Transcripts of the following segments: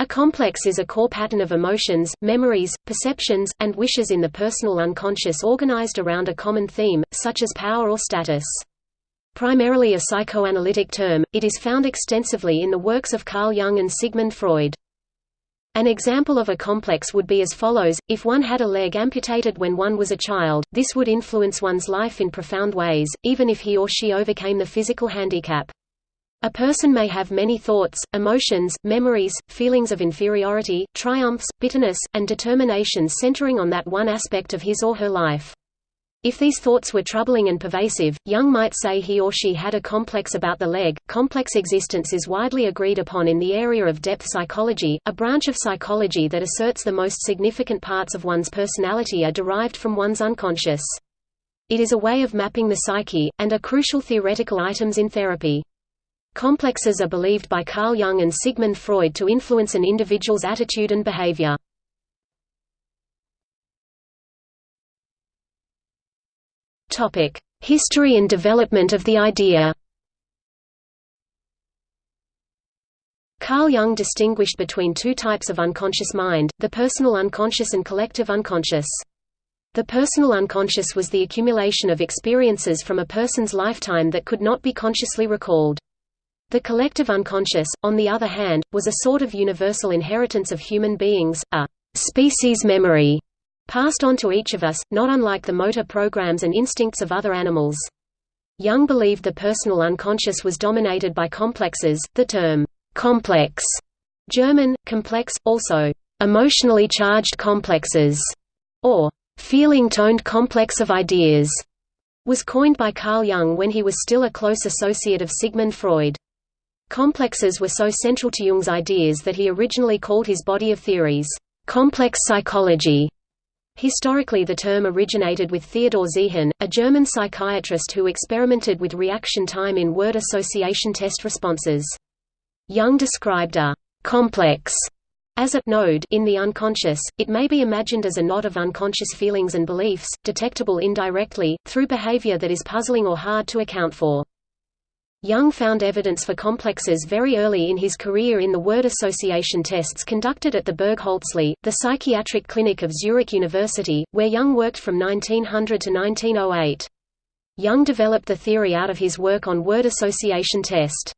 A complex is a core pattern of emotions, memories, perceptions, and wishes in the personal unconscious organized around a common theme, such as power or status. Primarily a psychoanalytic term, it is found extensively in the works of Carl Jung and Sigmund Freud. An example of a complex would be as follows, if one had a leg amputated when one was a child, this would influence one's life in profound ways, even if he or she overcame the physical handicap. A person may have many thoughts, emotions, memories, feelings of inferiority, triumphs, bitterness, and determination centering on that one aspect of his or her life. If these thoughts were troubling and pervasive, Jung might say he or she had a complex about the leg. Complex existence is widely agreed upon in the area of depth psychology, a branch of psychology that asserts the most significant parts of one's personality are derived from one's unconscious. It is a way of mapping the psyche, and are crucial theoretical items in therapy. Complexes are believed by Carl Jung and Sigmund Freud to influence an individual's attitude and behavior. History and development of the idea. Carl Jung distinguished between two types of unconscious mind, the personal unconscious and collective unconscious. The personal unconscious was the accumulation of experiences from a person's lifetime that could not be consciously recalled. The collective unconscious, on the other hand, was a sort of universal inheritance of human beings, a species memory, passed on to each of us, not unlike the motor programs and instincts of other animals. Jung believed the personal unconscious was dominated by complexes, the term complex, German, complex, also emotionally charged complexes, or feeling-toned complex of ideas, was coined by Carl Jung when he was still a close associate of Sigmund Freud. Complexes were so central to Jung's ideas that he originally called his body of theories, complex psychology. Historically the term originated with Theodor Ziehen, a German psychiatrist who experimented with reaction time in word association test responses. Jung described a complex as a node in the unconscious, it may be imagined as a knot of unconscious feelings and beliefs, detectable indirectly, through behavior that is puzzling or hard to account for. Jung found evidence for complexes very early in his career in the word association tests conducted at the Burgholzli, the psychiatric clinic of Zurich University, where Jung worked from 1900 to 1908. Jung developed the theory out of his work on word association test.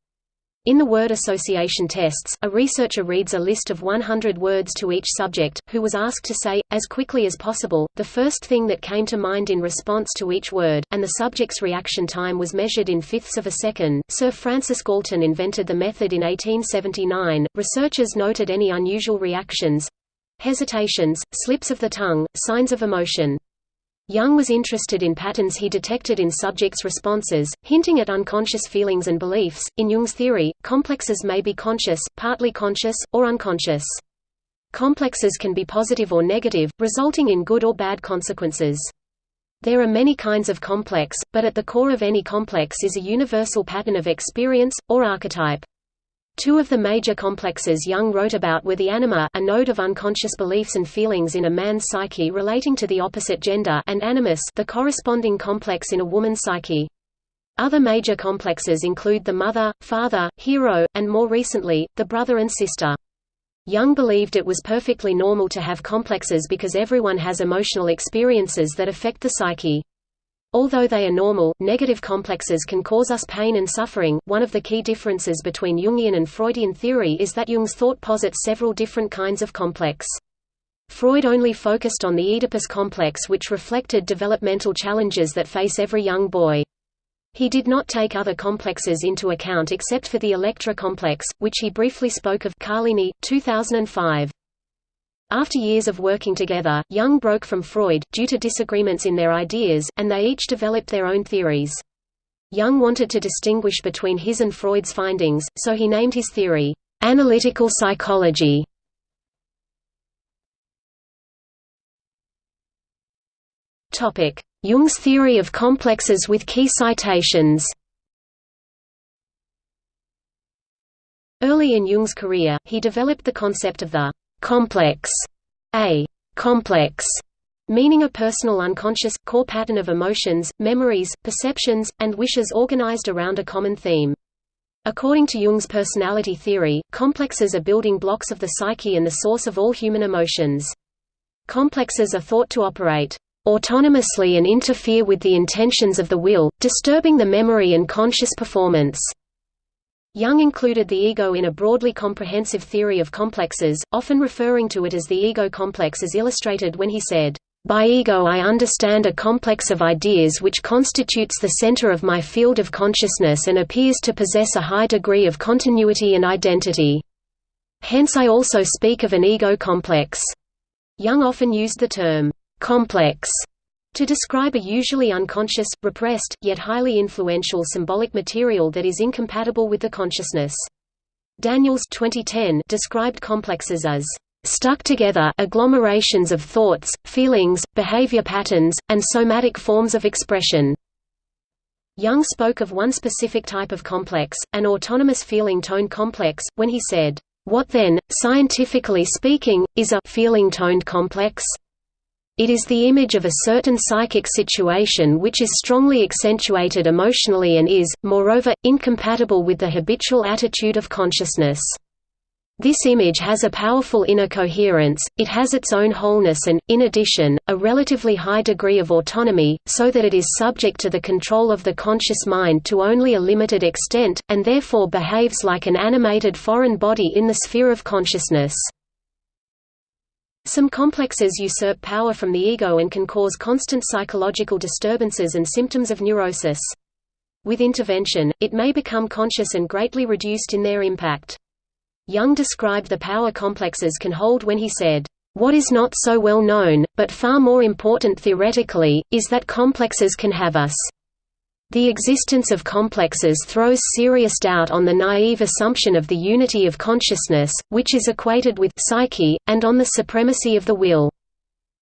In the word association tests, a researcher reads a list of 100 words to each subject, who was asked to say, as quickly as possible, the first thing that came to mind in response to each word, and the subject's reaction time was measured in fifths of a second. Sir Francis Galton invented the method in 1879. Researchers noted any unusual reactions hesitations, slips of the tongue, signs of emotion. Jung was interested in patterns he detected in subjects' responses, hinting at unconscious feelings and beliefs. In Jung's theory, complexes may be conscious, partly conscious, or unconscious. Complexes can be positive or negative, resulting in good or bad consequences. There are many kinds of complex, but at the core of any complex is a universal pattern of experience, or archetype. Two of the major complexes Jung wrote about were the anima a node of unconscious beliefs and feelings in a man's psyche relating to the opposite gender and animus the corresponding complex in a woman's psyche. Other major complexes include the mother, father, hero, and more recently, the brother and sister. Jung believed it was perfectly normal to have complexes because everyone has emotional experiences that affect the psyche. Although they are normal, negative complexes can cause us pain and suffering. One of the key differences between Jungian and Freudian theory is that Jung's thought posits several different kinds of complex. Freud only focused on the Oedipus complex which reflected developmental challenges that face every young boy. He did not take other complexes into account except for the Electra complex, which he briefly spoke of Carlini, 2005. After years of working together, Jung broke from Freud, due to disagreements in their ideas, and they each developed their own theories. Jung wanted to distinguish between his and Freud's findings, so he named his theory, "...analytical psychology". Jung's theory of complexes with key citations Early in Jung's career, he developed the concept of the complex, a complex, meaning a personal unconscious, core pattern of emotions, memories, perceptions, and wishes organized around a common theme. According to Jung's personality theory, complexes are building blocks of the psyche and the source of all human emotions. Complexes are thought to operate autonomously and interfere with the intentions of the will, disturbing the memory and conscious performance. Jung included the ego in a broadly comprehensive theory of complexes, often referring to it as the ego complex as illustrated when he said, by ego I understand a complex of ideas which constitutes the center of my field of consciousness and appears to possess a high degree of continuity and identity. Hence I also speak of an ego complex. Jung often used the term, complex, to describe a usually unconscious, repressed, yet highly influential symbolic material that is incompatible with the consciousness. Daniels 2010 described complexes as stuck together agglomerations of thoughts, feelings, behavior patterns, and somatic forms of expression. Jung spoke of one specific type of complex, an autonomous feeling tone complex, when he said, "What then, scientifically speaking, is a feeling toned complex?" It is the image of a certain psychic situation which is strongly accentuated emotionally and is, moreover, incompatible with the habitual attitude of consciousness. This image has a powerful inner coherence, it has its own wholeness and, in addition, a relatively high degree of autonomy, so that it is subject to the control of the conscious mind to only a limited extent, and therefore behaves like an animated foreign body in the sphere of consciousness. Some complexes usurp power from the ego and can cause constant psychological disturbances and symptoms of neurosis. With intervention, it may become conscious and greatly reduced in their impact. Jung described the power complexes can hold when he said, "...what is not so well known, but far more important theoretically, is that complexes can have us." The existence of complexes throws serious doubt on the naive assumption of the unity of consciousness, which is equated with psyche, and on the supremacy of the will.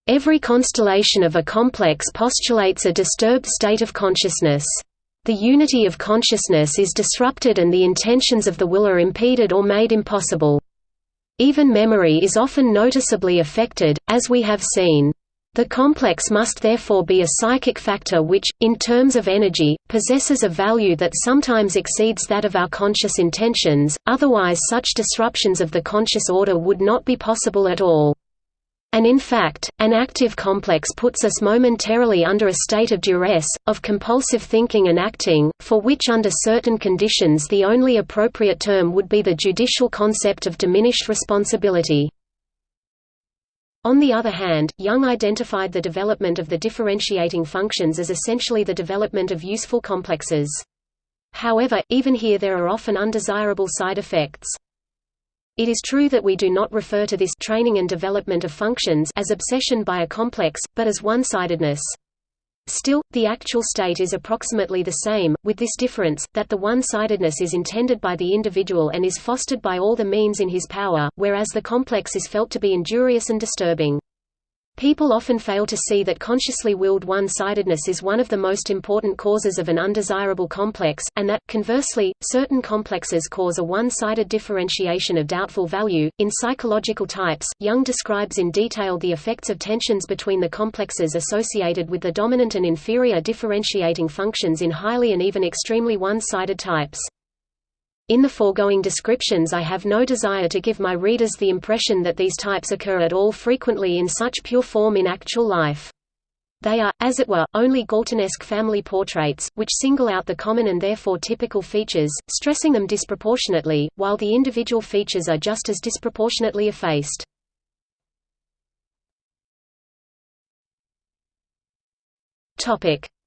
Every constellation of a complex postulates a disturbed state of consciousness. The unity of consciousness is disrupted and the intentions of the will are impeded or made impossible. Even memory is often noticeably affected, as we have seen. The complex must therefore be a psychic factor which, in terms of energy, possesses a value that sometimes exceeds that of our conscious intentions, otherwise such disruptions of the conscious order would not be possible at all. And in fact, an active complex puts us momentarily under a state of duress, of compulsive thinking and acting, for which under certain conditions the only appropriate term would be the judicial concept of diminished responsibility. On the other hand, Jung identified the development of the differentiating functions as essentially the development of useful complexes. However, even here there are often undesirable side effects. It is true that we do not refer to this training and development of functions as obsession by a complex, but as one-sidedness. Still, the actual state is approximately the same, with this difference, that the one-sidedness is intended by the individual and is fostered by all the means in his power, whereas the complex is felt to be injurious and disturbing. People often fail to see that consciously willed one-sidedness is one of the most important causes of an undesirable complex, and that, conversely, certain complexes cause a one-sided differentiation of doubtful value. In psychological types, Jung describes in detail the effects of tensions between the complexes associated with the dominant and inferior differentiating functions in highly and even extremely one-sided types. In the foregoing descriptions I have no desire to give my readers the impression that these types occur at all frequently in such pure form in actual life. They are, as it were, only Galtonesque family portraits, which single out the common and therefore typical features, stressing them disproportionately, while the individual features are just as disproportionately effaced.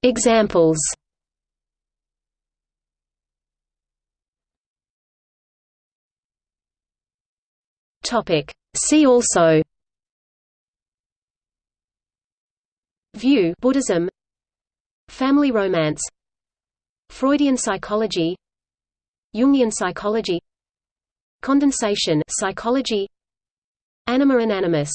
Examples Topic. See also. View Buddhism. Family romance. Freudian psychology. Jungian psychology. Condensation psychology. Anima and animus